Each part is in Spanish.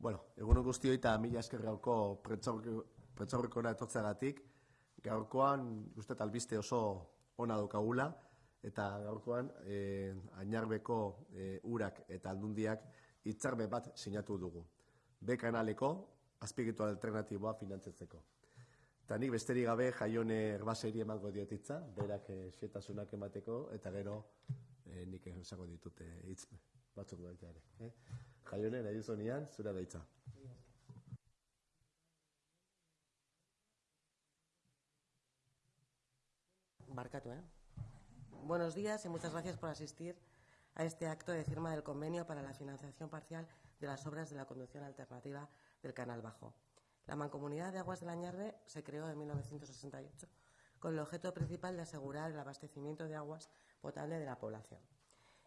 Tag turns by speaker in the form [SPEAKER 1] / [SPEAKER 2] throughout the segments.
[SPEAKER 1] Bueno, egun guztioi eta mila esker gauko pretzaurrikora etortzeagatik. Gaurkoan, uste albiste oso ona daukagula, eta gaurkoan, eh, ainarbeko eh, urak eta aldundiak hitzarme bat sinatu dugu. B kanaleko, azpigitu alternatiboa finantzetzeko. Eta nik besterik gabe jaione erbaseri emango diotitza, berak eh, xetasunak emateko, eta gero eh, nik esango ditute hitz batzuk baita ere. Eh?
[SPEAKER 2] ¿Eh? Buenos días y muchas gracias por asistir a este acto de firma del convenio para la financiación parcial de las obras de la conducción alternativa del Canal Bajo. La Mancomunidad de Aguas de la Ñarbe se creó en 1968 con el objeto principal de asegurar el abastecimiento de aguas potable de la población.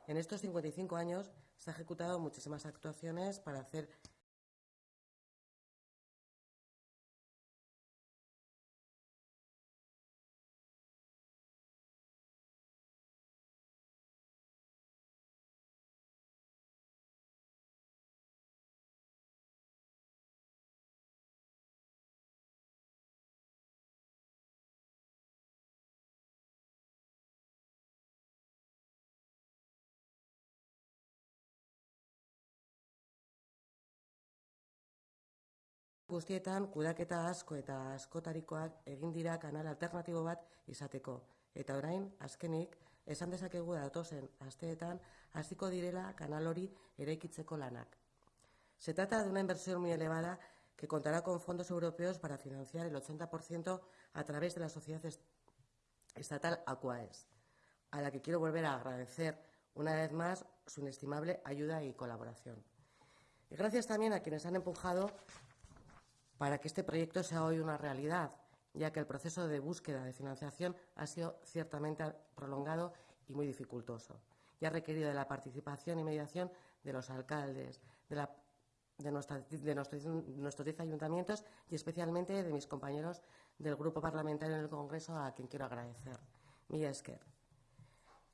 [SPEAKER 2] En estos 55 años se han ejecutado muchísimas actuaciones para hacer guztietan kudaketa asko eta askotarikoak egin dira kanal alternatibo bat izateko. Eta orain, azkenik, esan dezakegu datozen asteetan hasiko direla kanal hori eraikitzeko lanak. Se trata de una inversión muy elevada que contará con fondos europeos para financiar el 80% a través de la sociedad estatal Aquaes, a la que quiero volver a agradecer una vez más su inestimable ayuda y colaboración. Y gracias también a quienes han empujado para que este proyecto sea hoy una realidad, ya que el proceso de búsqueda de financiación ha sido ciertamente prolongado y muy dificultoso y ha requerido de la participación y mediación de los alcaldes, de, nuestros diez ayuntamientos y especialmente de mis compañeros del Grupo Parlamentario en el Congreso, a quien quiero agradecer. Mila esker.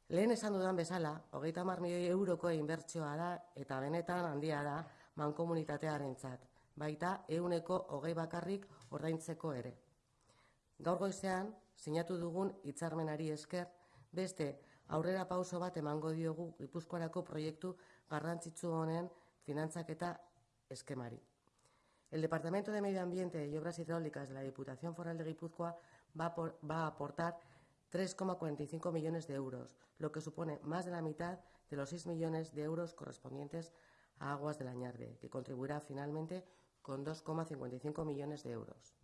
[SPEAKER 2] Lehen esan dudan bezala, hogeita mar milioi euroko inbertsioa da eta benetan handia da. Baita euneko hogei bakarrik ordaintzeko ere. Gaur goizean, sinatu dugun hitzarmenari esker, beste aurrera pauso bat emango diogu Gipuzkoarako proiektu garrantzitsu honen finantzaketa eskemari. El Departamento de Medio Ambiente y Obras Hidráulicas de la Diputación Foral de Guipúzcoa va a aportar 3,45 millones de euros, lo que supone más de la mitad de los 6 millones de euros correspondientes a Aguas de la Ñarde, que contribuirá finalmente con 2,55 millones de euros.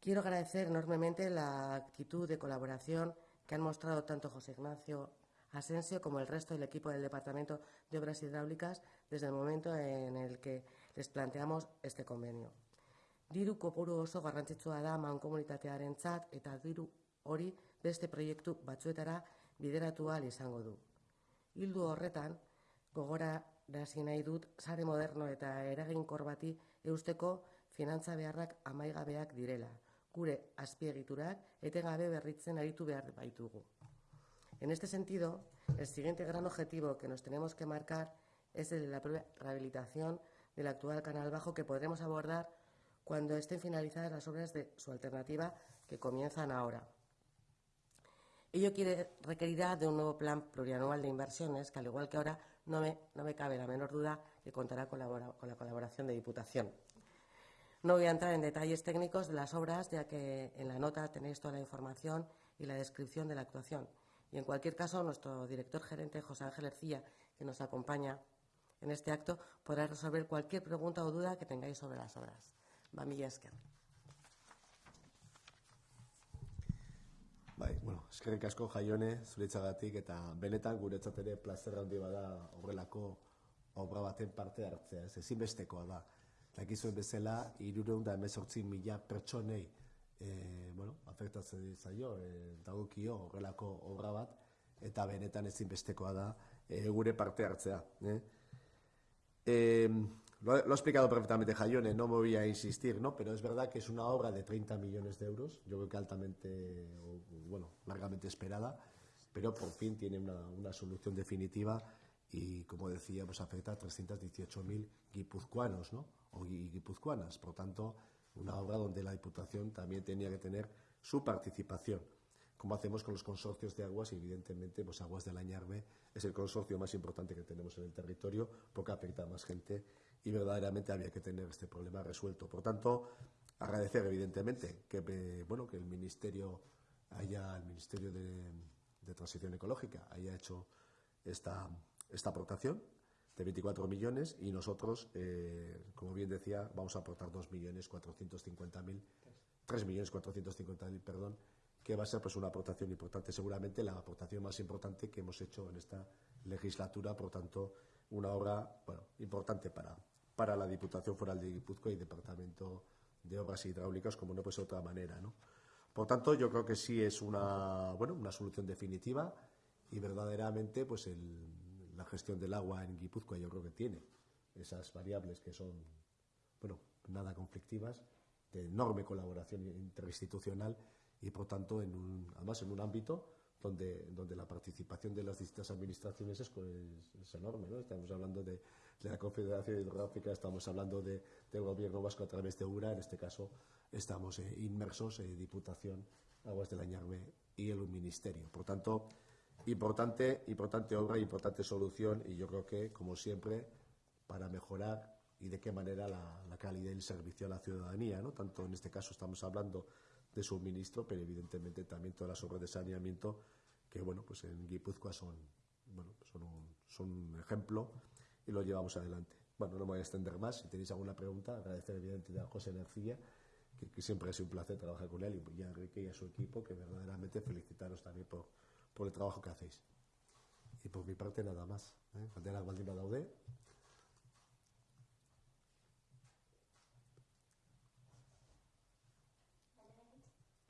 [SPEAKER 2] Quiero agradecer enormemente la actitud de colaboración que han mostrado tanto José Ignacio Asensio como el resto del equipo del Departamento de Obras Hidráulicas desde el momento en el que les planteamos este convenio. Diru kopuru oso garrantzitsua da mankomunitatearentzat eta diru hori beste proiektu batzuetara bideratu ahal izango du. Hildu horretan, gogora Dasi nahi dut, sare moderno eta eraginkor bati eusteko finantza beharrak amaigabeak direla. Gure azpiegiturak etengabe berritzen aritu behar baitugu. En este sentido, el siguiente gran objetivo que nos tenemos que marcar es el de la rehabilitación del actual canal bajo que podremos abordar cuando estén finalizadas las obras de su alternativa que comienzan ahora. Ello quiere, requerirá de un nuevo plan plurianual de inversiones que, al igual que ahora, no me, cabe la menor duda que contará con la, colaboración de Diputación. No voy a entrar en detalles técnicos de las obras, ya que en la nota tenéis toda la información y la descripción de la actuación. Y en cualquier caso, nuestro director gerente, José Ángel Ercilla, que nos acompaña en este acto, podrá resolver cualquier pregunta o duda que tengáis sobre las obras.
[SPEAKER 1] Bueno, eskerrik asko jaione zuretzagatik eta benetan guretzat ere plazer handi bada horrelako obra baten parte hartzea, ez ezinbestekoa da. Dakizuen bezala, irureun da emezortzi mila pertsonei e, bueno, afektatzen zaio, e, dagokio horrelako obra bat, eta benetan ezinbestekoa da e, gure parte hartzea. Eh? E, Lo, ha explicado perfectamente Jayone, no me voy a insistir, ¿no? Pero es verdad que es una obra de 30 millones de euros, yo creo que altamente, bueno, largamente esperada, pero por fin tiene una, solución definitiva y, como decía, pues afecta a 318.000 guipuzcoanos ¿no? o guipuzcoanas. Por tanto, una obra donde la Diputación también tenía que tener su participación. Como hacemos con los consorcios de aguas, y evidentemente, pues Aguas del Añarbe es el consorcio más importante que tenemos en el territorio, porque afecta a más gente y verdaderamente había que tener este problema resuelto. Por tanto, agradecer evidentemente que, eh, bueno, que el Ministerio haya, el Ministerio de, Transición Ecológica haya hecho esta, esta aportación de 24 millones y nosotros, eh, como bien decía, vamos a aportar 2.450.000, 3.450.000, perdón, que va a ser pues una aportación importante, seguramente la aportación más importante que hemos hecho en esta legislatura, por tanto, una obra bueno, importante para, para la Diputación Foral de Guipúzcoa y Departamento de Obras Hidráulicas, como no puede ser de otra manera, ¿no? Por tanto, yo creo que sí es una, bueno, una solución definitiva y verdaderamente pues la gestión del agua en Guipúzcoa yo creo que tiene esas variables que son, bueno, nada conflictivas, de enorme colaboración interinstitucional y por tanto, en un, además en un ámbito donde, donde la participación de las distintas administraciones es, es enorme. ¿no? Estamos hablando de, de, la Confederación Hidrográfica, estamos hablando de, del Gobierno Vasco a través de URA, en este caso estamos eh, inmersos en Diputación, Aguas del Añarme y el Ministerio. Por tanto, importante, importante obra, importante solución y yo creo que, como siempre, para mejorar y de qué manera la, la calidad del servicio a la ciudadanía. ¿no? Tanto en este caso estamos hablando de suministro, pero evidentemente también todas las obras de saneamiento que bueno, pues en Guipúzcoa son, bueno, son, un, son un ejemplo y lo llevamos adelante. Bueno, no me voy a extender más. Si tenéis alguna pregunta, agradecer evidentemente a José Energía, que, que, siempre ha sido un placer trabajar con él, y a Enrique y a su equipo, que verdaderamente felicitaros también por, por el trabajo que hacéis. Y por mi parte nada más. ¿eh? Galderak baldin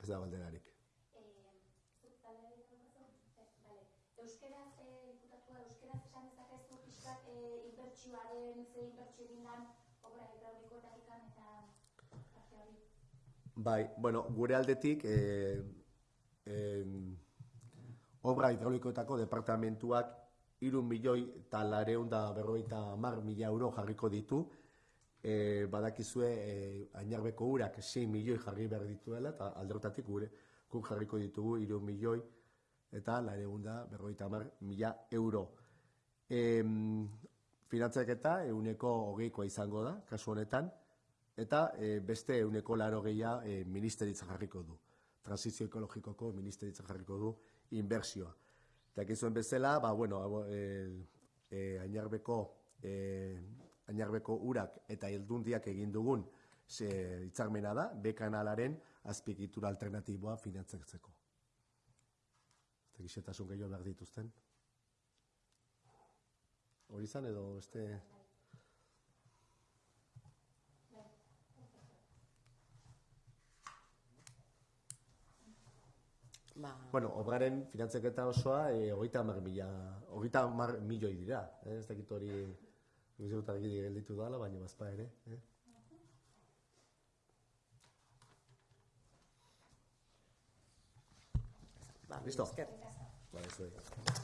[SPEAKER 1] ez da balderarik.
[SPEAKER 3] Euskeraz, eh, diputatua, euskeraz esan dezakezu pixkat inbertsioaren, ze inbertsio egin lan, obra eta parte hori?
[SPEAKER 1] Bai, bueno, gure aldetik, eh, eh, obra hidraulikoetako departamentuak iru milioi eta lareun da berroita mar mila euro jarriko ditu, e, badakizue e, ainarbeko urak 6 milioi jarri behar dituela, eta alderotatik gure guk jarriko ditugu 3 milioi eta laregunda berroita mar mila euro. E, finantzak eta euneko hogeikoa izango da, kasu honetan, eta e, beste euneko laro gehia e, ministeritza jarriko du. Transizio ekologikoko ministeritza jarriko du inbersioa. Eta ekizuen bezala, ba, bueno, e, e, ainarbeko e, ainarbeko urak eta heldundiak egin dugun ze hitzarmena da B kanalaren azpiegitura alternatiboa finantzatzeko. Eta gixetasun gehiago behar dituzten. Hori izan edo este...
[SPEAKER 2] Ba,
[SPEAKER 1] Bueno, obraren finantzaketa osoa e, hogeita mar mila, hogeita mar milioi dira. Eh? Ez dakit hori Nik dut argi gelditu dala, baina bazpa ere. Eh?
[SPEAKER 2] ba,
[SPEAKER 1] Listo.
[SPEAKER 2] esker.
[SPEAKER 1] Ba, ez